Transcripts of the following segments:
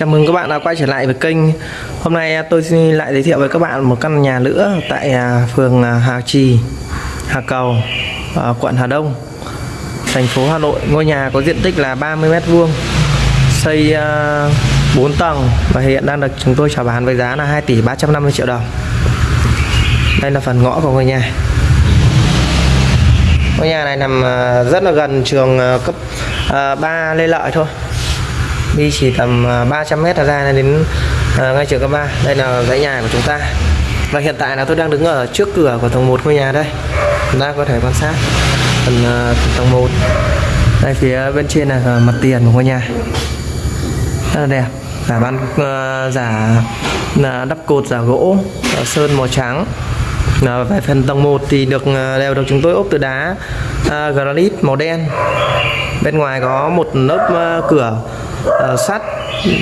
Chào mừng các bạn đã quay trở lại với kênh. Hôm nay à, tôi xin lại giới thiệu với các bạn một căn nhà nữa Tại à, phường à, Hà Trì, Hà Cầu, quận Hà Đông Thành phố Hà Nội. Ngôi nhà có diện tích là 30m2 Xây 4 tầng Và hiện đang được chúng tôi chào bán với giá là 2 tỷ 350 triệu đồng. Đây là phần ngõ của ngôi nhà. Ngôi nhà này nằm rất là gần trường cấp 3 Lê Lợi thôi đi chỉ tầm à, 300 mét ra đến à, ngay trường cấp 3 đây là dãy nhà của chúng ta. Và hiện tại là tôi đang đứng ở trước cửa của tầng 1 ngôi nhà đây. Chúng ta có thể quan sát phần uh, tầng 1 đây phía bên trên là à, mặt tiền của ngôi nhà. Rất là đẹp. Giả ban uh, giả là đắp cột giả gỗ sơn màu trắng. Về phần tầng 1 thì được đều được chúng tôi ốp từ đá uh, granite màu đen. Bên ngoài có một lớp uh, cửa uh, sắt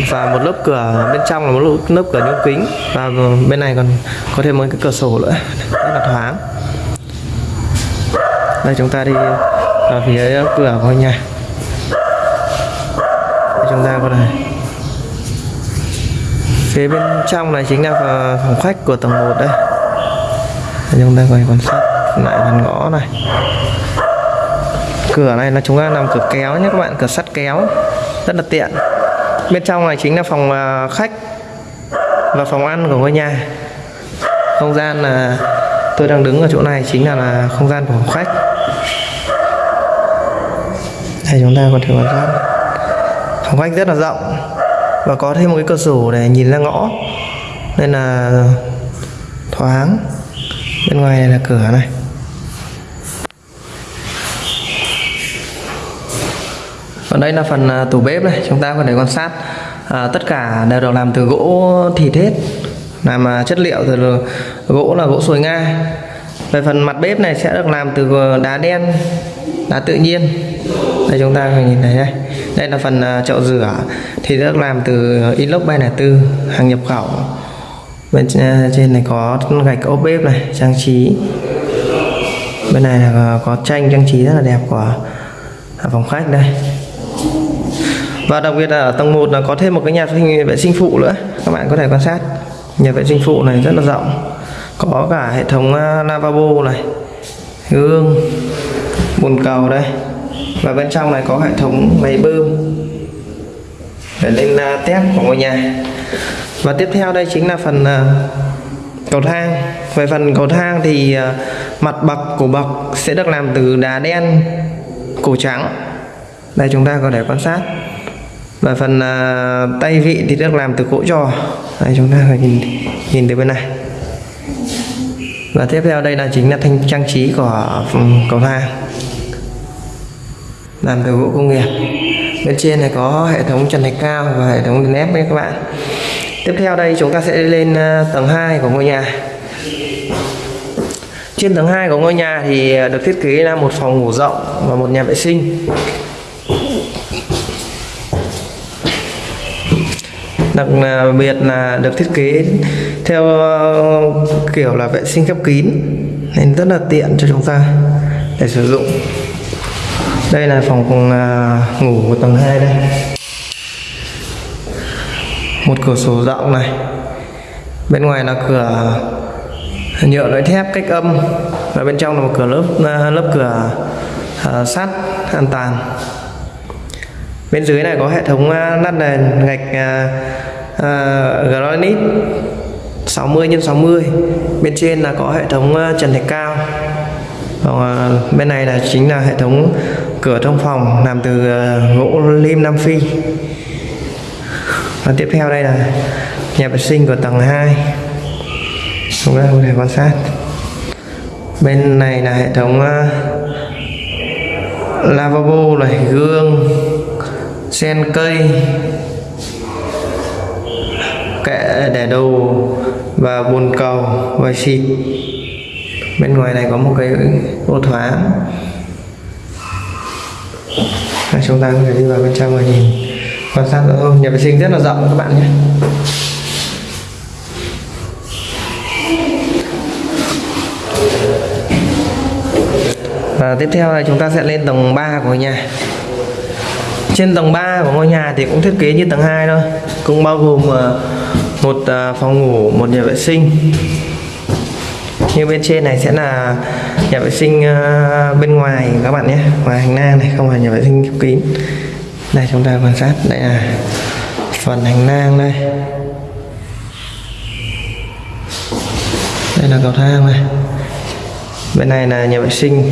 và một lớp cửa bên trong là một lớp, cửa nhôm kính. Và bên này còn có thêm một cái cửa sổ nữa rất là thoáng đây chúng ta đi vào phía cửa của nhà. Đây chúng ta có này phía bên trong này chính là phòng khách của tầng 1 đây chúng ta quay quan sát lại phần ngõ này cửa này là chúng ta làm cửa kéo nhé các bạn cửa sắt kéo rất là tiện. Bên trong này chính là phòng à, khách và phòng ăn của ngôi nhà. Không gian là tôi đang đứng ở chỗ này chính là, là không gian của phòng khách. Đây chúng ta có thể quan sát. Phòng khách rất là rộng và có thêm một cái cửa sổ để nhìn ra ngõ. Nên là thoáng. Bên ngoài này là cửa này. Còn đây là phần à, tủ bếp này chúng ta có thể quan sát à, tất cả đều được làm từ gỗ thịt hết làm à, chất liệu từ gỗ là gỗ sồi nga về phần mặt bếp này sẽ được làm từ đá đen đá tự nhiên. Đây chúng ta nhìn thấy đây. Đây là phần à, chậu rửa thì được làm từ inox 304 hàng nhập khẩu. Bên trên này có gạch ốp bếp này trang trí. Bên này là có tranh trang trí rất là đẹp của phòng khách đây và đặc biệt là ở tầng 1 là có thêm một cái nhà vệ sinh phụ nữa. Các bạn có thể quan sát. Nhà vệ sinh phụ này rất là rộng. Có cả hệ thống à, lavabo này, gương, bồn cầu đây. Và bên trong này có hệ thống máy bơm để lên à, test của ngôi nhà. Và tiếp theo đây chính là phần à, cầu thang. Về phần cầu thang thì mặt bậc của bậc sẽ được làm từ đá đen cổ trắng. Đây chúng ta có thể quan sát và phần uh, tay vị thì được làm từ gỗ trò. Đây chúng ta phải nhìn nhìn từ bên này. Và tiếp theo đây là chính là thanh trang trí của ừ, cầu thang. Làm từ gỗ công nghiệp. Bên trên này có hệ thống trần thạch cao và hệ thống nếp nha các bạn. Tiếp theo đây chúng ta sẽ lên à, tầng 2 của ngôi nhà. Trên tầng 2 của ngôi nhà thì à, được thiết kế là một phòng ngủ rộng và một nhà vệ sinh. Đặc à, biệt là được thiết kế theo ờ, kiểu là vệ sinh khép kín nên rất là tiện cho chúng ta để sử dụng. Đây là phòng à, ngủ của tầng 2 đây. Một cửa sổ rộng này. Bên ngoài là cửa nhựa loại thép cách âm và bên trong là một cửa lớp à, lớp cửa uh, sắt an toàn. Bên dưới này có hệ thống lát nền gạch uh, Ờ, granite 60 x 60 bên trên là có hệ thống ờ, trần thạch cao. Còn uh, bên này là chính là hệ thống cửa trong phòng làm từ uh, gỗ lim Nam Phi. Và tiếp theo đây là nhà vệ sinh của tầng 2 chúng ta có thể quan sát. Bên này là hệ thống uh, lavabo này gương sen cây kệ để đồ và bồn cầu và xịt. Bên ngoài này có một cái ô thoáng. Chúng ta có thể đi vào bên trong và nhìn. Quan sát ô nhà vệ sinh rất là rộng các bạn nhé. Và tiếp theo là chúng ta sẽ lên tầng 3 của nhà. Trên tầng 3 của ngôi nhà thì cũng thiết kế như tầng 2 thôi. Cũng bao gồm ờ, một à, phòng ngủ, một nhà vệ sinh. Như bên trên này sẽ là nhà vệ sinh à, bên ngoài các bạn nhé. Ngoài hành lang này, không phải nhà vệ sinh khép kín. Đây, chúng ta quan sát. Đây là phần hành lang đây. Đây là cầu thang này. Bên này là nhà vệ sinh.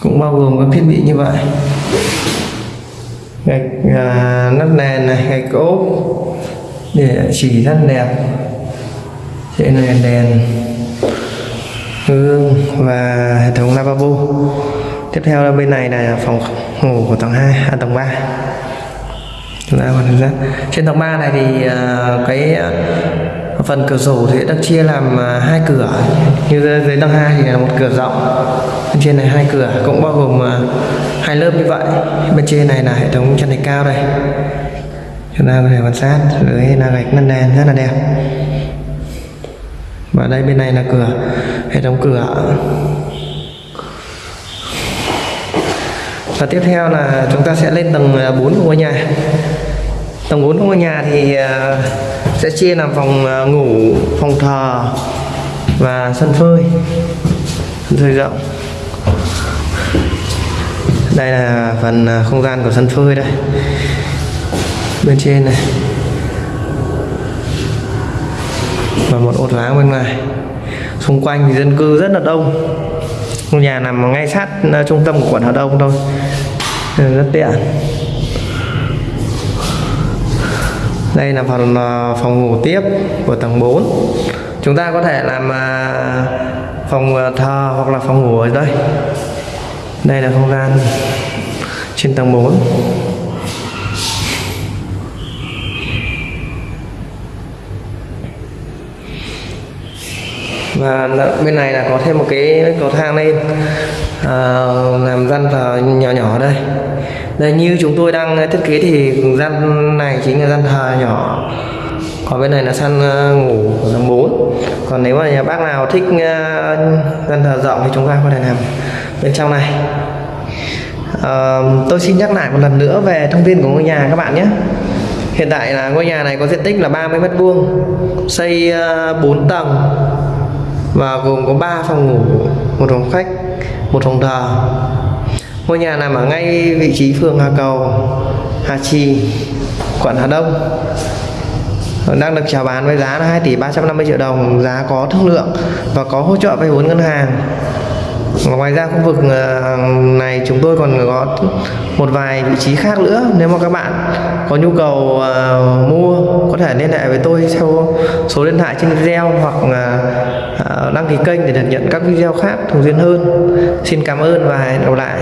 Cũng bao gồm các thiết bị như vậy gạch à, nắp nền này gạch ốp để chỉ rất đẹp. Trên này đèn gương và hệ thống lavabo. Tiếp theo là bên này là phòng ngủ của tầng 2 à tầng 3 chúng ta còn ra. Trên tầng 3 này thì uh, cái à, phần cửa sổ thì được chia làm à, hai cửa. Như dưới tầng 2 thì là một cửa rộng. Trên này hai cửa cũng bao gồm à, hai lớp như vậy. Bên trên này là hệ thống chân thạch cao đây chúng ta có thể quan sát. Dưới là gạch năn đèn rất là đẹp. Và đây bên này là cửa, hệ thống cửa. Và tiếp theo là chúng ta sẽ lên tầng à, 4 của ngôi nhà. Tầng 4 của ngôi nhà thì à, sẽ chia làm phòng à, ngủ, phòng thờ và sân phơi sân phơi rộng đây là phần à, không gian của sân phơi đây. Bên trên này. Và một ột láng bên ngoài. Xung quanh thì dân cư rất là đông. Ngôi nhà nằm ngay sát à, trung tâm của quận Hà Đông thôi. Rất tiện. Đây là phần à, phòng ngủ tiếp của tầng 4 chúng ta có thể làm phòng thờ hoặc là phòng ngủ ở đây đây là không gian trên tầng 4 và bên này là có thêm một cái cầu thang lên à, làm gian thờ nhỏ nhỏ đây. Đây như chúng tôi đang thiết kế thì gian này chính là gian thờ nhỏ. Còn bên này là săn à, ngủ của tầng 4 còn nếu mà nhà bác nào thích à, gian thờ rộng thì chúng ta có thể làm bên trong này. À, tôi xin nhắc lại một lần nữa về thông tin của ngôi nhà các bạn nhé. Hiện tại là ngôi nhà này có diện tích là 30 mét vuông xây ờ, 4 tầng và gồm có 3 phòng ngủ một phòng khách một phòng thờ. Ngôi nhà nằm ở ngay vị trí phường Hà Cầu Hà Trì quận Hà Đông. Ờ, đang được chào bán với giá là 2 tỷ 350 triệu đồng giá có thương lượng và có hỗ trợ vay vốn ngân hàng ngoài ra khu vực ờ, này chúng tôi còn có một vài vị trí khác nữa. Nếu mà các bạn có nhu cầu ờ, mua, có thể liên hệ với tôi theo số điện thoại trên video hoặc ờ, đăng ký kênh để được nhận các video khác thường xuyên hơn. Xin cảm ơn và hẹn gặp lại.